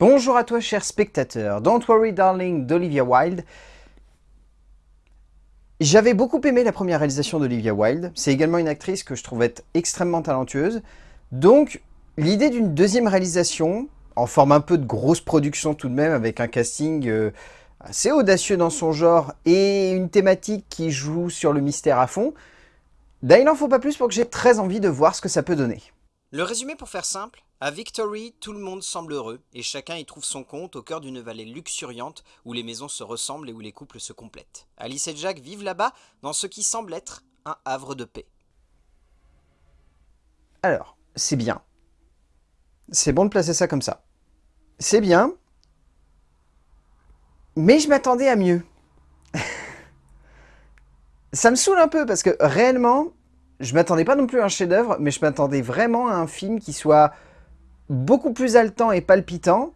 Bonjour à toi cher spectateur, Don't Worry Darling d'Olivia Wilde. J'avais beaucoup aimé la première réalisation d'Olivia Wilde, c'est également une actrice que je trouvais extrêmement talentueuse, donc l'idée d'une deuxième réalisation, en forme un peu de grosse production tout de même, avec un casting euh, assez audacieux dans son genre et une thématique qui joue sur le mystère à fond, ben, il n'en faut pas plus pour que j'ai très envie de voir ce que ça peut donner. Le résumé pour faire simple, à Victory, tout le monde semble heureux, et chacun y trouve son compte au cœur d'une vallée luxuriante où les maisons se ressemblent et où les couples se complètent. Alice et Jack vivent là-bas dans ce qui semble être un havre de paix. Alors, c'est bien. C'est bon de placer ça comme ça. C'est bien, mais je m'attendais à mieux. ça me saoule un peu parce que réellement, je m'attendais pas non plus à un chef-d'œuvre, mais je m'attendais vraiment à un film qui soit beaucoup plus haletant et palpitant.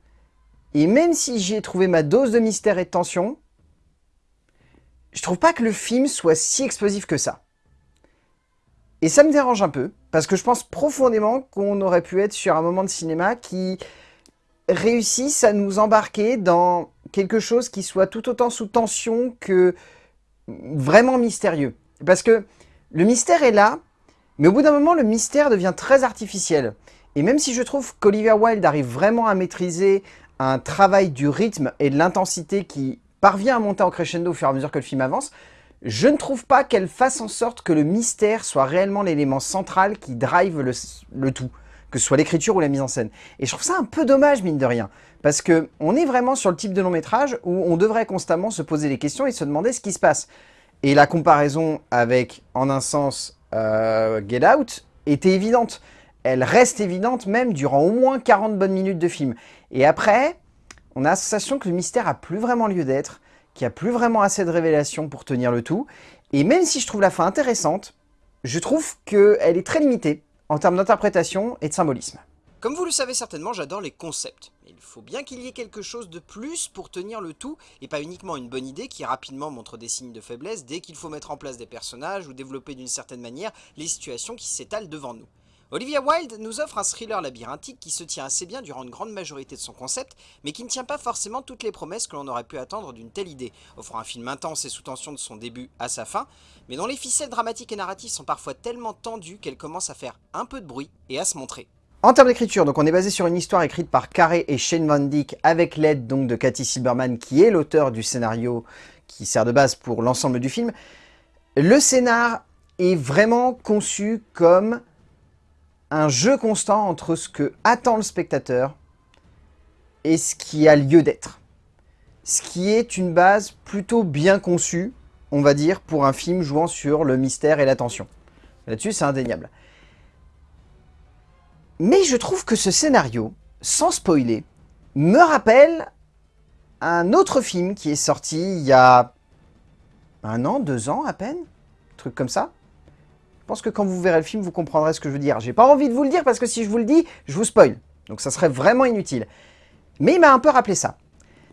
Et même si j'y ai trouvé ma dose de mystère et de tension, je trouve pas que le film soit si explosif que ça. Et ça me dérange un peu, parce que je pense profondément qu'on aurait pu être sur un moment de cinéma qui réussisse à nous embarquer dans quelque chose qui soit tout autant sous tension que vraiment mystérieux. Parce que le mystère est là, mais au bout d'un moment, le mystère devient très artificiel. Et même si je trouve qu'Olivia Wilde arrive vraiment à maîtriser un travail du rythme et de l'intensité qui parvient à monter en crescendo au fur et à mesure que le film avance, je ne trouve pas qu'elle fasse en sorte que le mystère soit réellement l'élément central qui drive le, tout, que ce soit l'écriture ou la mise en scène. Et je trouve ça un peu dommage, mine de rien, parce que on est vraiment sur le type de long métrage où on devrait constamment se poser des questions et se demander ce qui se passe. Et la comparaison avec, en un sens, euh, Get Out était évidente. Elle reste évidente même durant au moins 40 bonnes minutes de film. Et après, on a la sensation que le mystère a plus vraiment lieu d'être, qu'il n'y a plus vraiment assez de révélations pour tenir le tout. Et même si je trouve la fin intéressante, je trouve qu'elle est très limitée en termes d'interprétation et de symbolisme. Comme vous le savez certainement, j'adore les concepts. Il faut bien qu'il y ait quelque chose de plus pour tenir le tout, et pas uniquement une bonne idée qui rapidement montre des signes de faiblesse dès qu'il faut mettre en place des personnages ou développer d'une certaine manière les situations qui s'étalent devant nous. Olivia Wilde nous offre un thriller labyrinthique qui se tient assez bien durant une grande majorité de son concept, mais qui ne tient pas forcément toutes les promesses que l'on aurait pu attendre d'une telle idée, offrant un film intense et sous tension de son début à sa fin, mais dont les ficelles dramatiques et narratives sont parfois tellement tendues qu'elles commencent à faire un peu de bruit et à se montrer. En termes d'écriture, donc on est basé sur une histoire écrite par Carré et Shane Van Dyck avec l'aide donc de Cathy Silberman qui est l'auteur du scénario qui sert de base pour l'ensemble du film. Le scénar est vraiment conçu comme un jeu constant entre ce que attend le spectateur et ce qui a lieu d'être. Ce qui est une base plutôt bien conçue, on va dire, pour un film jouant sur le mystère et l'attention. Là-dessus, c'est indéniable. Mais je trouve que ce scénario, sans spoiler, me rappelle un autre film qui est sorti il y a un an, deux ans à peine, truc comme ça. Je pense que quand vous verrez le film, vous comprendrez ce que je veux dire. J'ai pas envie de vous le dire parce que si je vous le dis, je vous spoil. Donc ça serait vraiment inutile. Mais il m'a un peu rappelé ça.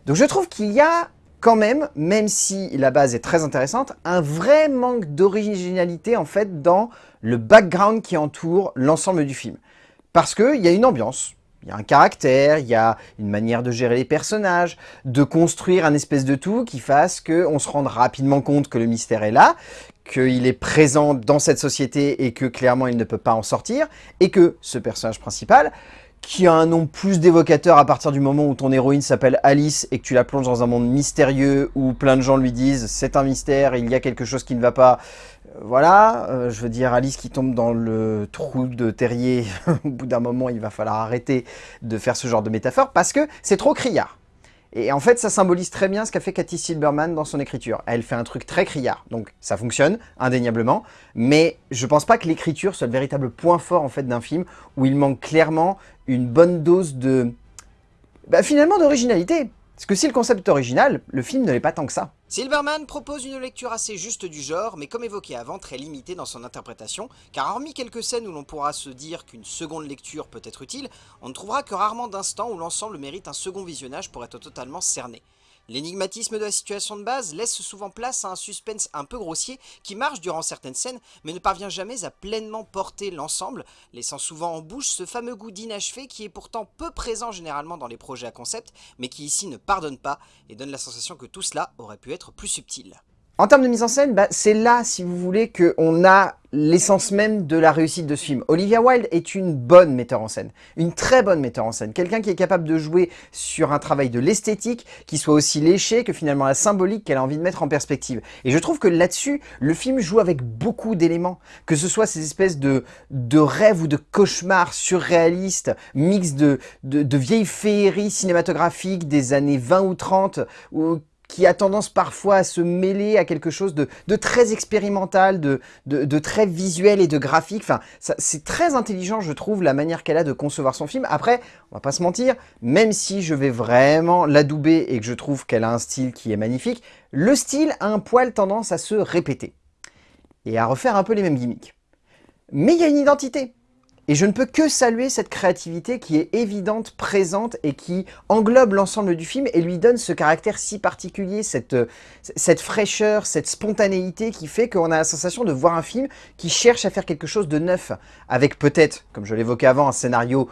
Donc je trouve qu'il y a quand même, même si la base est très intéressante, un vrai manque d'originalité en fait dans le background qui entoure l'ensemble du film. Parce qu'il y a une ambiance, il y a un caractère, il y a une manière de gérer les personnages, de construire un espèce de tout qui fasse qu'on se rende rapidement compte que le mystère est là, qu'il est présent dans cette société et que clairement il ne peut pas en sortir, et que ce personnage principal, qui a un nom plus d'évocateur à partir du moment où ton héroïne s'appelle Alice et que tu la plonges dans un monde mystérieux où plein de gens lui disent c'est un mystère, il y a quelque chose qui ne va pas, voilà, euh, je veux dire, Alice qui tombe dans le trou de terrier, au bout d'un moment, il va falloir arrêter de faire ce genre de métaphore, parce que c'est trop criard. Et en fait, ça symbolise très bien ce qu'a fait Cathy Silberman dans son écriture. Elle fait un truc très criard, donc ça fonctionne, indéniablement, mais je pense pas que l'écriture soit le véritable point fort en fait d'un film, où il manque clairement une bonne dose de... Bah, finalement d'originalité. Parce que si le concept est original, le film ne l'est pas tant que ça. Silverman propose une lecture assez juste du genre, mais comme évoqué avant, très limitée dans son interprétation, car hormis quelques scènes où l'on pourra se dire qu'une seconde lecture peut être utile, on ne trouvera que rarement d'instants où l'ensemble mérite un second visionnage pour être totalement cerné. L'énigmatisme de la situation de base laisse souvent place à un suspense un peu grossier qui marche durant certaines scènes mais ne parvient jamais à pleinement porter l'ensemble, laissant souvent en bouche ce fameux goût d'inachevé qui est pourtant peu présent généralement dans les projets à concept mais qui ici ne pardonne pas et donne la sensation que tout cela aurait pu être plus subtil. En termes de mise en scène, bah, c'est là, si vous voulez, qu'on a l'essence même de la réussite de ce film. Olivia Wilde est une bonne metteur en scène, une très bonne metteur en scène, quelqu'un qui est capable de jouer sur un travail de l'esthétique, qui soit aussi léché que finalement la symbolique qu'elle a envie de mettre en perspective. Et je trouve que là-dessus, le film joue avec beaucoup d'éléments, que ce soit ces espèces de, de rêves ou de cauchemars surréalistes, mix de, de, de vieilles féeries cinématographiques des années 20 ou 30, ou qui a tendance parfois à se mêler à quelque chose de, très expérimental, de, très visuel et de graphique. C'est très intelligent, je trouve, la manière qu'elle a de concevoir son film. Après, on va pas se mentir, même si je vais vraiment l'adouber et que je trouve qu'elle a un style qui est magnifique, le style a un poil tendance à se répéter et à refaire un peu les mêmes gimmicks. Mais il y a une identité. Et je ne peux que saluer cette créativité qui est évidente, présente et qui englobe l'ensemble du film et lui donne ce caractère si particulier, cette, fraîcheur, cette spontanéité qui fait qu'on a la sensation de voir un film qui cherche à faire quelque chose de neuf, avec peut-être, comme je l'évoquais avant, un scénario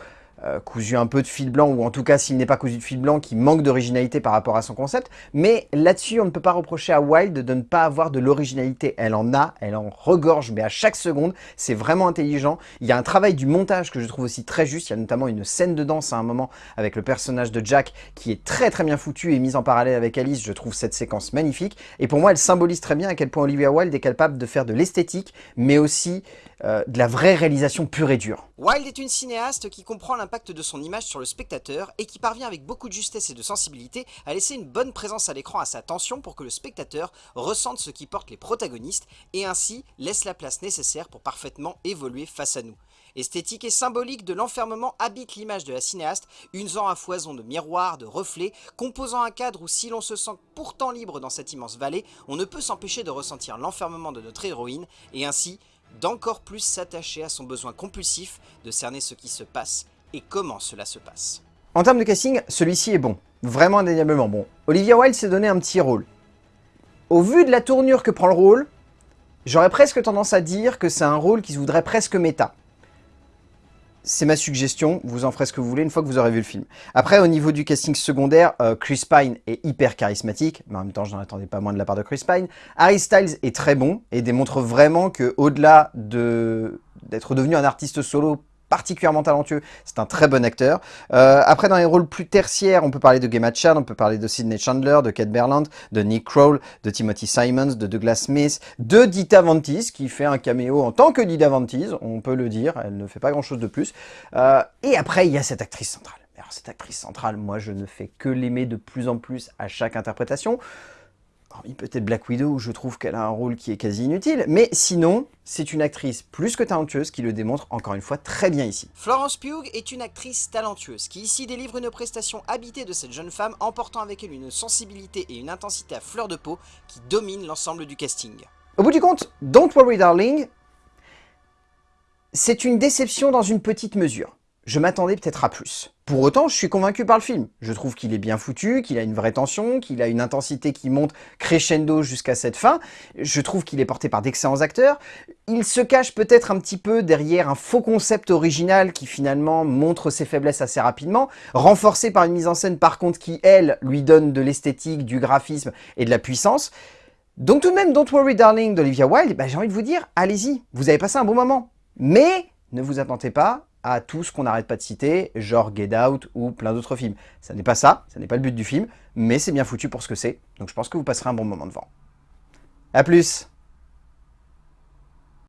cousu un peu de fil blanc, ou en tout cas s'il n'est pas cousu de fil blanc, qui manque d'originalité par rapport à son concept. Mais là-dessus, on ne peut pas reprocher à Wilde de ne pas avoir de l'originalité. Elle en a, elle en regorge, mais à chaque seconde, c'est vraiment intelligent. Il y a un travail du montage que je trouve aussi très juste. Il y a notamment une scène de danse à un moment avec le personnage de Jack qui est très très bien foutu et mise en parallèle avec Alice. Je trouve cette séquence magnifique. Et pour moi, elle symbolise très bien à quel point Olivia Wilde est capable de faire de l'esthétique, mais aussi euh, de la vraie réalisation pure et dure. Wilde est une cinéaste qui comprend l'impact de son image sur le spectateur et qui parvient avec beaucoup de justesse et de sensibilité à laisser une bonne présence à l'écran à sa tension pour que le spectateur ressente ce qui porte les protagonistes et ainsi laisse la place nécessaire pour parfaitement évoluer face à nous. Esthétique et symbolique de l'enfermement habite l'image de la cinéaste, usant à foison de miroirs, de reflets, composant un cadre où si l'on se sent pourtant libre dans cette immense vallée, on ne peut s'empêcher de ressentir l'enfermement de notre héroïne et ainsi d'encore plus s'attacher à son besoin compulsif de cerner ce qui se passe et comment cela se passe? En termes de casting, celui-ci est bon, vraiment indéniablement bon. Olivia Wilde s'est donné un petit rôle. Au vu de la tournure que prend le rôle, j'aurais presque tendance à dire que c'est un rôle qui se voudrait presque méta c'est ma suggestion, vous en ferez ce que vous voulez une fois que vous aurez vu le film. Après, au niveau du casting secondaire, euh, Chris Pine est hyper charismatique, mais en même temps, je n'en attendais pas moins de la part de Chris Pine. Harry Styles est très bon et démontre vraiment que au delà d'être devenu un artiste solo particulièrement talentueux, c'est un très bon acteur. Euh, après, dans les rôles plus tertiaires, on peut parler de Gemma Chan, on peut parler de Sidney Chandler, de Kate Berland, de Nick Kroll, de Timothy Simons, de Douglas Smith, de Dita Ventis, qui fait un caméo en tant que Dita Ventis, on peut le dire, elle ne fait pas grand chose de plus. Euh, et après, il y a cette actrice centrale. Alors cette actrice centrale, moi je ne fais que l'aimer de plus en plus à chaque interprétation peut-être Black Widow, où je trouve qu'elle a un rôle qui est quasi inutile, mais sinon, c'est une actrice plus que talentueuse qui le démontre encore une fois très bien ici. Florence Pugh est une actrice talentueuse, qui ici délivre une prestation habitée de cette jeune femme, emportant avec elle une sensibilité et une intensité à fleur de peau qui domine l'ensemble du casting. Au bout du compte, Don't Worry Darling, c'est une déception dans une petite mesure je m'attendais peut-être à plus. Pour autant, je suis convaincu par le film. Je trouve qu'il est bien foutu, qu'il a une vraie tension, qu'il a une intensité qui monte crescendo jusqu'à cette fin. Je trouve qu'il est porté par d'excellents acteurs. Il se cache peut-être un petit peu derrière un faux concept original qui finalement montre ses faiblesses assez rapidement, renforcé par une mise en scène par contre qui, elle, lui donne de l'esthétique, du graphisme et de la puissance. Donc tout de même, Don't Worry Darling d'Olivia Wilde, bah, j'ai envie de vous dire, allez-y, vous avez passé un bon moment. Mais ne vous attendez pas à tout ce qu'on n'arrête pas de citer, genre Get Out ou plein d'autres films. Ça n'est pas ça, ça n'est pas le but du film, mais c'est bien foutu pour ce que c'est, donc je pense que vous passerez un bon moment devant. A plus